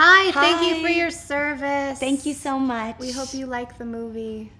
Hi, thank you for your service. Thank you so much. We hope you like the movie.